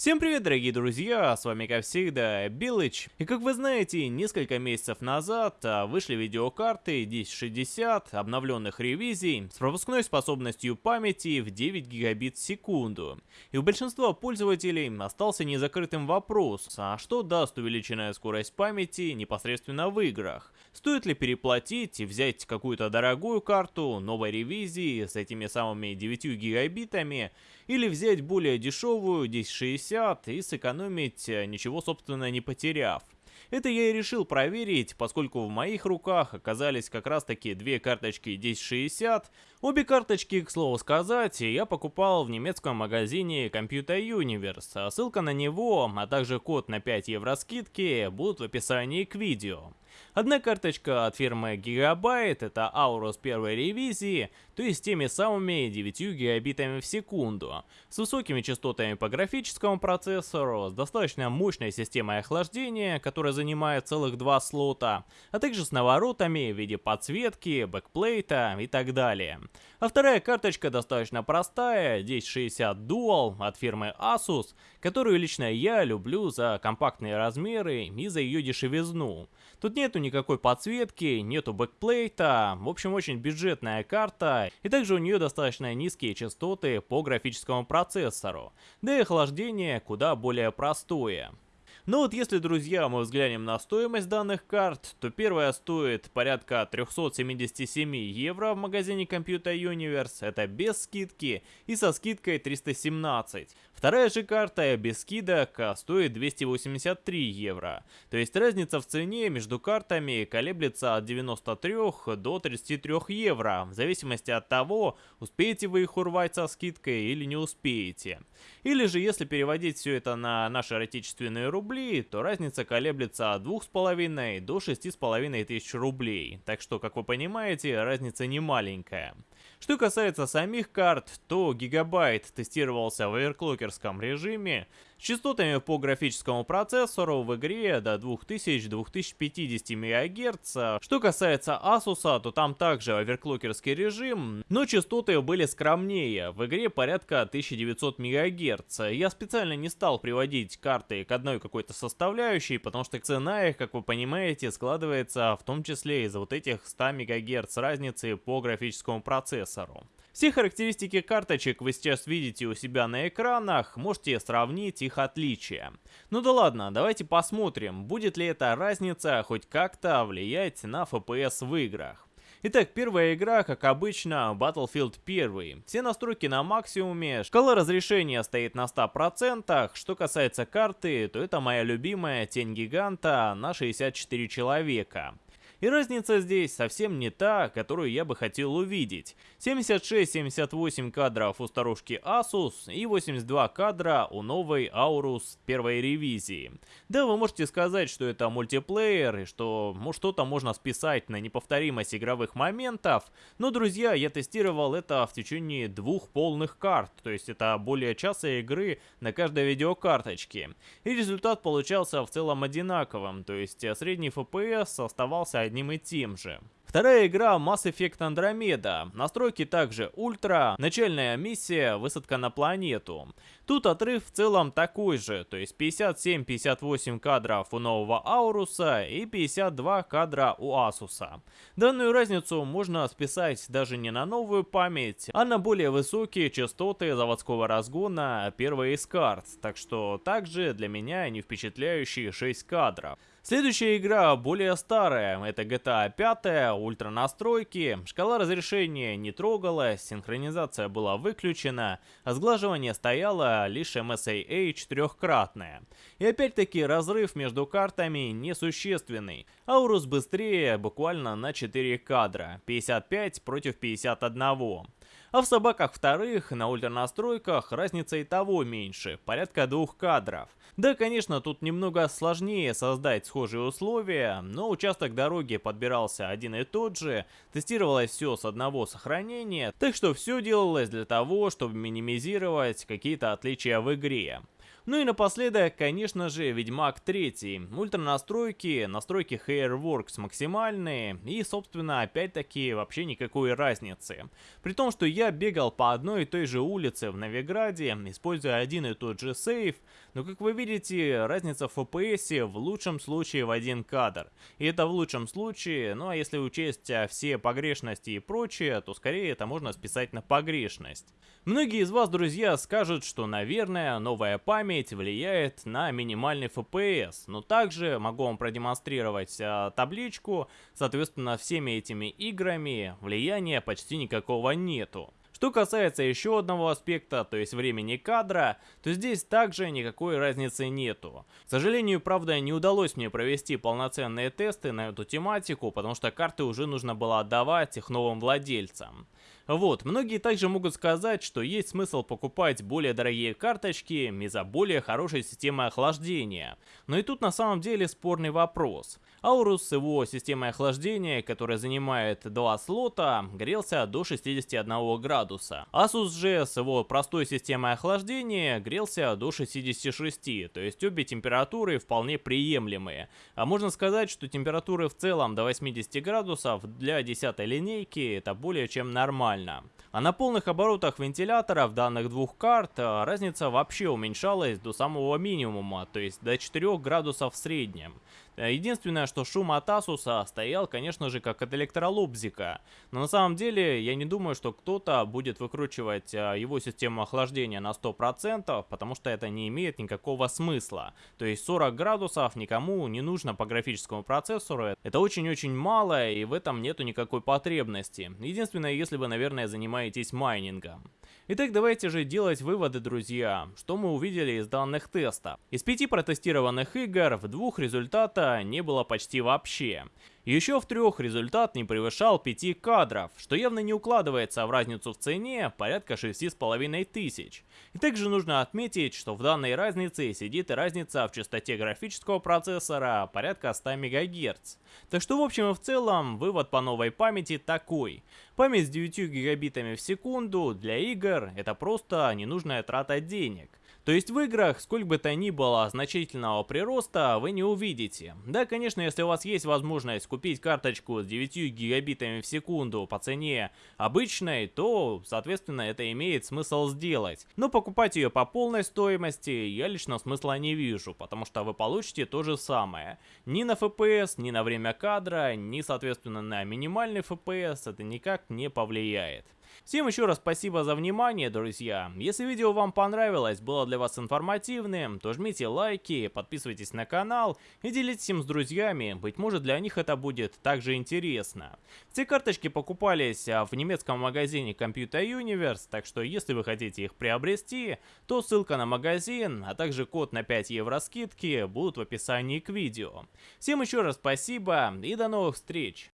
Всем привет, дорогие друзья, с вами как всегда Билыч. И как вы знаете, несколько месяцев назад а, вышли видеокарты 1060 обновленных ревизий с пропускной способностью памяти в 9 гигабит в секунду. И у большинства пользователей остался незакрытым вопрос, а что даст увеличенная скорость памяти непосредственно в играх? Стоит ли переплатить и взять какую-то дорогую карту новой ревизии с этими самыми 9 гигабитами, или взять более дешевую 1060 и сэкономить, э, ничего собственно не потеряв. Это я и решил проверить, поскольку в моих руках оказались как раз таки две карточки 1060. Обе карточки, к слову сказать, я покупал в немецком магазине Computer Universe. Ссылка на него, а также код на 5 евро скидки будут в описании к видео. Одна карточка от фирмы Gigabyte, это Aorus первой ревизии, то есть теми самыми 9 гигабитами в секунду, с высокими частотами по графическому процессору, с достаточно мощной системой охлаждения, которая занимает целых два слота, а также с наворотами в виде подсветки, бэкплейта и так далее. А вторая карточка достаточно простая, 1060 Dual от фирмы Asus, которую лично я люблю за компактные размеры и за ее дешевизну. Тут нету никакой подсветки, нету бэкплейта, в общем очень бюджетная карта, и также у нее достаточно низкие частоты по графическому процессору, да и охлаждение куда более простое. Но вот если, друзья, мы взглянем на стоимость данных карт, то первая стоит порядка 377 евро в магазине Computer Universe, это без скидки, и со скидкой 317. Вторая же карта без скидок стоит 283 евро. То есть разница в цене между картами колеблется от 93 до 33 евро, в зависимости от того, успеете вы их урвать со скидкой или не успеете. Или же если переводить все это на наши отечественные рубли, то разница колеблется от 2,5 до 6,5 тысяч рублей. Так что, как вы понимаете, разница не маленькая. Что касается самих карт, то Gigabyte тестировался в оверклокерском режиме, с частотами по графическому процессору в игре до 2000-2050 МГц. Что касается Asus, то там также оверклокерский режим, но частоты были скромнее, в игре порядка 1900 МГц. Я специально не стал приводить карты к одной какой-то составляющей, потому что цена их, как вы понимаете, складывается в том числе из-за вот этих 100 МГц разницы по графическому процессору. Все характеристики карточек вы сейчас видите у себя на экранах, можете сравнить их отличия. Ну да ладно, давайте посмотрим, будет ли эта разница хоть как-то влиять на FPS в играх. Итак, первая игра, как обычно, Battlefield 1. Все настройки на максимуме, шкала разрешения стоит на 100%. Что касается карты, то это моя любимая Тень Гиганта на 64 человека. И разница здесь совсем не та, которую я бы хотел увидеть. 76-78 кадров у старушки Asus и 82 кадра у новой Aorus первой ревизии. Да, вы можете сказать, что это мультиплеер и что что-то можно списать на неповторимость игровых моментов, но, друзья, я тестировал это в течение двух полных карт, то есть это более часа игры на каждой видеокарточке. И результат получался в целом одинаковым, то есть средний FPS оставался одним и тем же. Вторая игра Mass Effect Andromeda. Настройки также ультра, начальная миссия, высадка на планету. Тут отрыв в целом такой же, то есть 57-58 кадров у нового Ауруса и 52 кадра у Асуса. Данную разницу можно списать даже не на новую память, а на более высокие частоты заводского разгона первой из карт, так что также для меня не впечатляющие 6 кадров. Следующая игра более старая, это GTA 5, ультра настройки, шкала разрешения не трогалась, синхронизация была выключена, а сглаживание стояло лишь MSAA четырехкратное. И опять-таки разрыв между картами несущественный. Аурус быстрее буквально на 4 кадра, 55 против 51. А в собаках вторых на ультранастройках разница и того меньше, порядка двух кадров. Да, конечно, тут немного сложнее создать схожие условия, но участок дороги подбирался один и тот же, тестировалось все с одного сохранения, так что все делалось для того, чтобы минимизировать какие-то отличия в игре. Ну и напоследок, конечно же, Ведьмак 3. Ультра настройки, настройки Hairworks максимальные и, собственно, опять-таки вообще никакой разницы. При том, что я бегал по одной и той же улице в Новиграде, используя один и тот же сейф, но как вы видите, разница в FPS в лучшем случае в один кадр. И это в лучшем случае, ну а если учесть а, все погрешности и прочее, то скорее это можно списать на погрешность. Многие из вас, друзья, скажут, что, наверное, новая память влияет на минимальный FPS, но также могу вам продемонстрировать а, табличку, соответственно, всеми этими играми влияния почти никакого нету. Что касается еще одного аспекта, то есть времени кадра, то здесь также никакой разницы нету. К сожалению, правда, не удалось мне провести полноценные тесты на эту тематику, потому что карты уже нужно было отдавать их новым владельцам. Вот, многие также могут сказать, что есть смысл покупать более дорогие карточки из-за более хорошей системы охлаждения. Но и тут на самом деле спорный вопрос. Аурус с его системой охлаждения, которая занимает два слота, грелся до 61 градуса. Asus же с его простой системой охлаждения грелся до 66, то есть обе температуры вполне приемлемые. А можно сказать, что температуры в целом до 80 градусов для 10 линейки это более чем нормально нормально. А на полных оборотах вентиляторов данных двух карт а, разница вообще уменьшалась до самого минимума, то есть до 4 градусов в среднем. Э, единственное, что шум от Asus стоял, конечно же, как от электролобзика. Но на самом деле, я не думаю, что кто-то будет выкручивать э, его систему охлаждения на 100%, потому что это не имеет никакого смысла. То есть 40 градусов никому не нужно по графическому процессору. Это очень-очень мало, и в этом нету никакой потребности. Единственное, если вы, наверное, занимаетесь майнингом. Итак, давайте же делать выводы, друзья. Что мы увидели из данных тестов? Из пяти протестированных игр в двух результата не было почти вообще. Еще в трех результат не превышал 5 кадров, что явно не укладывается в разницу в цене порядка 6,5 тысяч. И также нужно отметить, что в данной разнице сидит и разница в частоте графического процессора порядка 100 МГц. Так что в общем и в целом вывод по новой памяти такой. Память с 9 гигабитами в секунду для игр это просто ненужная трата денег. То есть в играх, сколько бы то ни было значительного прироста, вы не увидите. Да, конечно, если у вас есть возможность купить карточку с 9 гигабитами в секунду по цене обычной, то, соответственно, это имеет смысл сделать. Но покупать ее по полной стоимости я лично смысла не вижу, потому что вы получите то же самое. Ни на FPS, ни на время кадра, ни, соответственно, на минимальный FPS это никак не повлияет. Всем еще раз спасибо за внимание, друзья. Если видео вам понравилось, было для вас информативным, то жмите лайки, подписывайтесь на канал и делитесь им с друзьями, быть может для них это будет также интересно. Все карточки покупались а, в немецком магазине Computer Universe, так что если вы хотите их приобрести, то ссылка на магазин, а также код на 5 евро скидки будут в описании к видео. Всем еще раз спасибо и до новых встреч!